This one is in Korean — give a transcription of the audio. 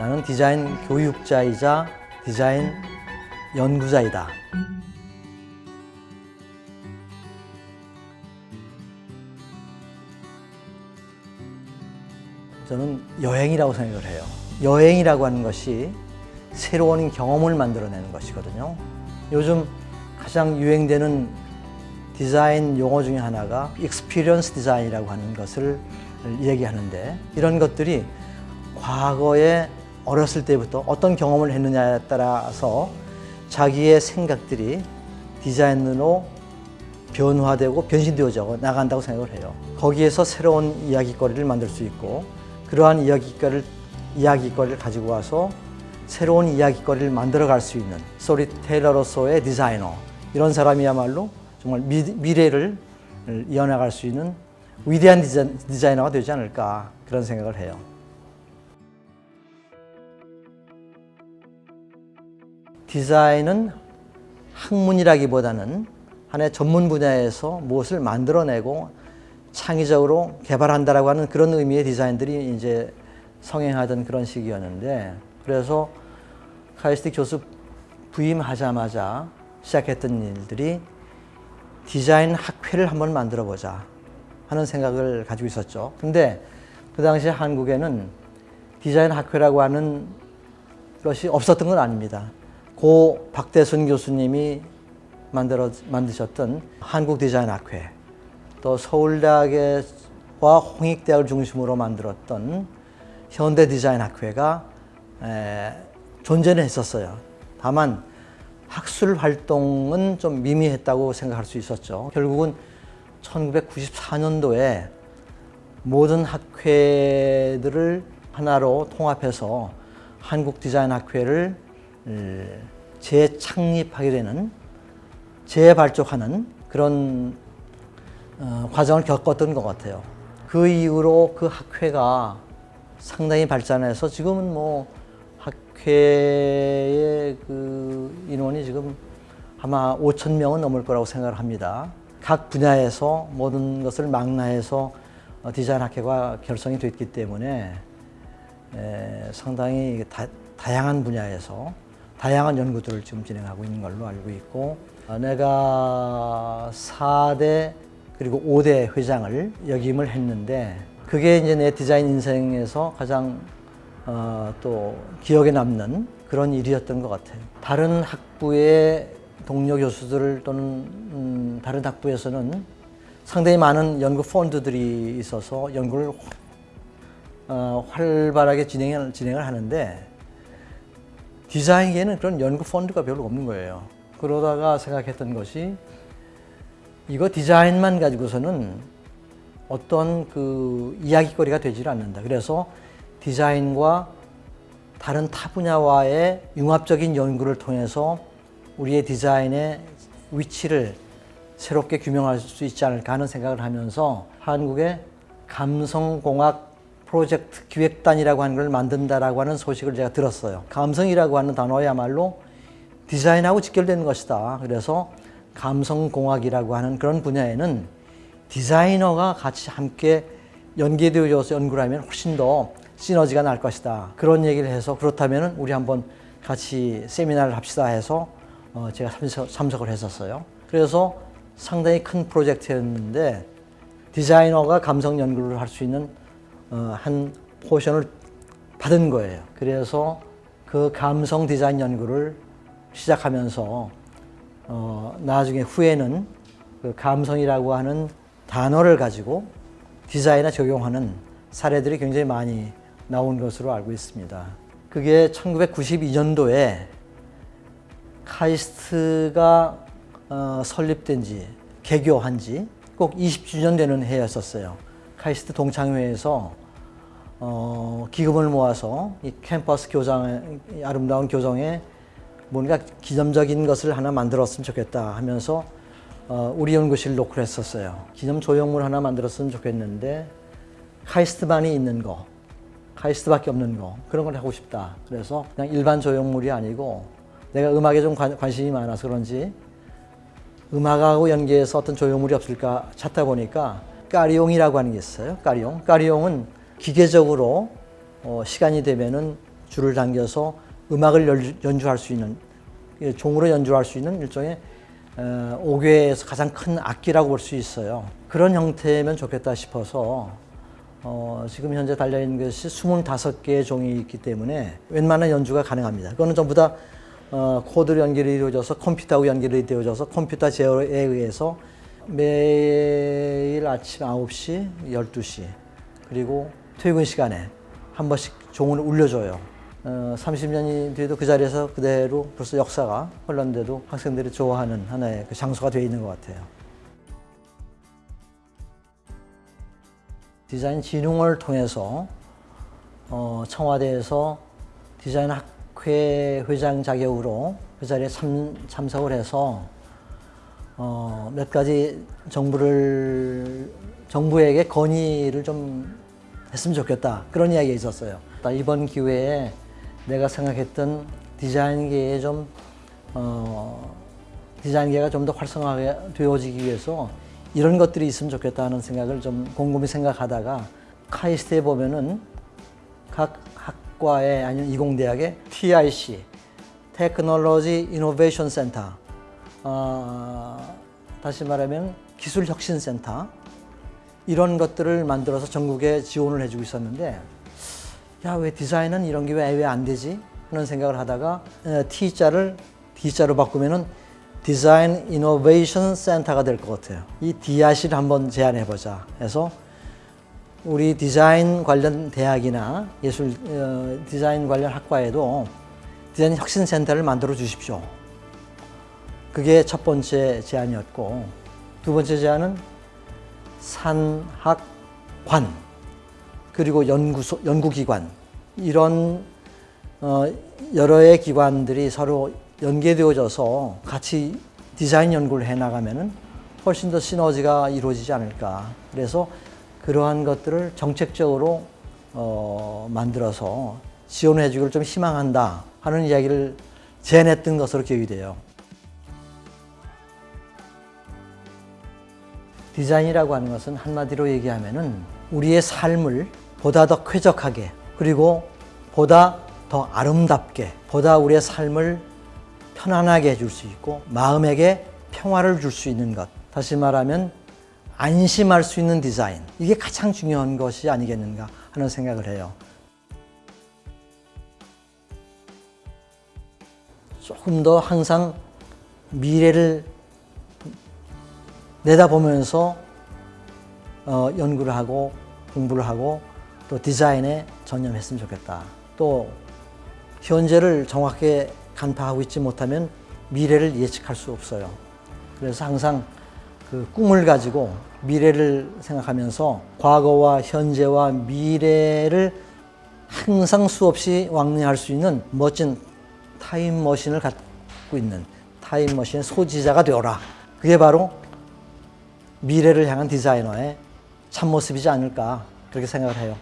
나는 디자인 교육자이자 디자인 연구자이다. 저는 여행이라고 생각을 해요. 여행이라고 하는 것이 새로운 경험을 만들어내는 것이거든요. 요즘 가장 유행되는 디자인 용어 중에 하나가 experience design이라고 하는 것을 얘기하는데 이런 것들이 과거에 어렸을 때부터 어떤 경험을 했느냐에 따라서 자기의 생각들이 디자인으로 변화되고 변신되어져 나간다고 생각을 해요. 거기에서 새로운 이야기거리를 만들 수 있고 그러한 이야기거리를, 이야기거리를 가지고 와서 새로운 이야기거리를 만들어 갈 수 있는 스토리텔러로서의 디자이너 이런 사람이야말로 정말 미, 미래를 이어나갈 수 있는 위대한 디자이너가 되지 않을까 그런 생각을 해요. 디자인은 학문이라기보다는 하나의 전문 분야에서 무엇을 만들어내고 창의적으로 개발한다라고 하는 그런 의미의 디자인들이 이제 성행하던 그런 시기였는데 그래서 카이스트 교수 부임하자마자 시작했던 일들이 디자인 학회를 한번 만들어 보자 하는 생각을 가지고 있었죠. 근데 그 당시 한국에는 디자인 학회라고 하는 것이 없었던 건 아닙니다. 고 박대순 교수님이 만들어, 만드셨던 한국 디자인 학회 또 서울대학과 홍익대학을 중심으로 만들었던 현대 디자인 학회가 에, 존재는 했었어요. 다만 학술 활동은 좀 미미했다고 생각할 수 있었죠. 결국은 1994년도에 모든 학회들을 하나로 통합해서 한국 디자인 학회를 재창립하게 되는 재발족하는 그런 어, 과정을 겪었던 것 같아요. 그 이후로 그 학회가 상당히 발전해서 지금은 뭐 학회의 그 인원이 지금 아마 5천 명은 넘을 거라고 생각을 합니다. 각 분야에서 모든 것을 망라해서 어, 디자인 학회가 결성이 됐기 때문에 에, 상당히 다, 다양한 분야에서 다양한 연구들을 지금 진행하고 있는 걸로 알고 있고 어, 내가 4대 그리고 5대 회장을 역임을 했는데 그게 이제 내 디자인 인생에서 가장 어, 또 기억에 남는 그런 일이었던 것 같아요. 다른 학부의 동료 교수들 또는 음, 다른 학부에서는 상당히 많은 연구 펀드들이 있어서 연구를 어, 활발하게 진행을, 진행을 하는데 디자인계는 그런 연구 펀드가 별로 없는 거예요. 그러다가 생각했던 것이 이거 디자인만 가지고서는 어떤 그 이야기거리가 되질 않는다. 그래서 디자인과 다른 타 분야와의 융합적인 연구를 통해서 우리의 디자인의 위치를 새롭게 규명할 수 있지 않을까 하는 생각을 하면서 한국의 감성공학 프로젝트 기획단이라고 하는 걸 만든다라고 하는 소식을 제가 들었어요. 감성이라고 하는 단어야말로 디자인하고 직결되는 것이다. 그래서 감성공학이라고 하는 그런 분야에는 디자이너가 같이 함께 연계되어서 연구를 하면 훨씬 더 시너지가 날 것이다. 그런 얘기를 해서 그렇다면 우리 한번 같이 세미나를 합시다 해서 어 제가 참석, 을 했었어요. 그래서 상당히 큰 프로젝트였는데 디자이너가 감성 연구를 할 수 있는 어 한 포션을 받은 거예요. 그래서 그 감성 디자인 연구를 시작하면서 어, 나중에 후에는 그 감성이라고 하는 단어를 가지고 디자인에 적용하는 사례들이 굉장히 많이 나온 것으로 알고 있습니다. 그게 1992년도에 카이스트가 어, 설립된 지, 개교한 지 꼭 20주년 되는 해였었어요. 카이스트 동창회에서 어, 기금을 모아서 이 캠퍼스 교장, 아름다운 교정에 뭔가 기념적인 것을 하나 만들었으면 좋겠다 하면서 어, 우리 연구실 놓고 했었어요. 기념 조형물 하나 만들었으면 좋겠는데 카이스트만이 있는 거, 카이스트밖에 없는 거 그런 걸 하고 싶다. 그래서 그냥 일반 조형물이 아니고 내가 음악에 좀 관, 관심이 많아서 그런지 음악하고 연계해서 어떤 조형물이 없을까 찾다 보니까 까리용이라고 하는 게 있어요. 까리용. 까리용은 기계적으로 어, 시간이 되면은 줄을 당겨서 음악을 연- 연주할 수 있는 예, 종으로 연주할 수 있는 일종의 어, 오교에서 가장 큰 악기라고 볼 수 있어요. 그런 형태면 좋겠다 싶어서 어, 지금 현재 달려있는 것이 25개의 종이 있기 때문에 웬만한 연주가 가능합니다. 그거는 전부 다 어, 코드로 연결이 되어져서 컴퓨터하고 연결이 되어져서 컴퓨터 제어에 의해서 매일 아침 9시, 12시 그리고 퇴근 시간에 한 번씩 종을 울려줘요. 어, 30년이 뒤에도 그 자리에서 그대로 벌써 역사가 흘렀는데도 학생들이 좋아하는 하나의 그 장소가 되어 있는 것 같아요. 디자인 진흥을 통해서 어, 청와대에서 디자인 학회 회장 자격으로 그 자리에 참, 참석을 해서 어, 몇 가지 정부를 정부에게 건의를 좀 했으면 좋겠다 그런 이야기가 있었어요. 이번 기회에 내가 생각했던 디자인계에 좀 어, 디자인계가 좀 더 활성화가 되어지기 위해서 이런 것들이 있으면 좋겠다 하는 생각을 좀 곰곰이 생각하다가 카이스트에 보면은 각 학과에 아니면 이공대학에 TIC Technology Innovation Center 어, 다시 말하면 기술혁신센터 이런 것들을 만들어서 전국에 지원을 해주고 있었는데 야 왜 디자인은 이런 게 왜 안 되지 하는 생각을 하다가 어, T자를 D자로 바꾸면은 Design Innovation Center가 될 것 같아요. 이 DIC를 한번 제안해 보자 해서 우리 디자인 관련 대학이나 예술 어, 디자인 관련 학과에도 디자인 혁신 센터를 만들어 주십시오. 그게 첫 번째 제안이었고 두 번째 제안은 산학관 그리고 연구소 연구기관 이런 어, 여러의 기관들이 서로 연계되어져서 같이 디자인 연구를 해 나가면 은 훨씬 더 시너지가 이루어지지 않을까. 그래서 그러한 것들을 정책적으로 어, 만들어서 지원해 주기를 좀 희망한다 하는 이야기를 제안했던 것으로 기억이 돼요. 디자인이라고 하는 것은 한마디로 얘기하면 은 우리의 삶을 보다 더 쾌적하게 그리고 보다 더 아름답게 보다 우리의 삶을 편안하게 해줄 수 있고 마음에게 평화를 줄 수 있는 것 다시 말하면 안심할 수 있는 디자인 이게 가장 중요한 것이 아니겠는가 하는 생각을 해요. 조금 더 항상 미래를 내다보면서 어, 연구를 하고 공부를 하고 또 디자인에 전념했으면 좋겠다. 또 현재를 정확하게 간파하고 있지 못하면 미래를 예측할 수 없어요. 그래서 항상 그 꿈을 가지고 미래를 생각하면서 과거와 현재와 미래를 항상 수없이 왕래할 수 있는 멋진 타임머신을 갖고 있는 타임머신의 소지자가 되어라. 그게 바로 미래를 향한 디자이너의 참모습이지 않을까 그렇게 생각을 해요.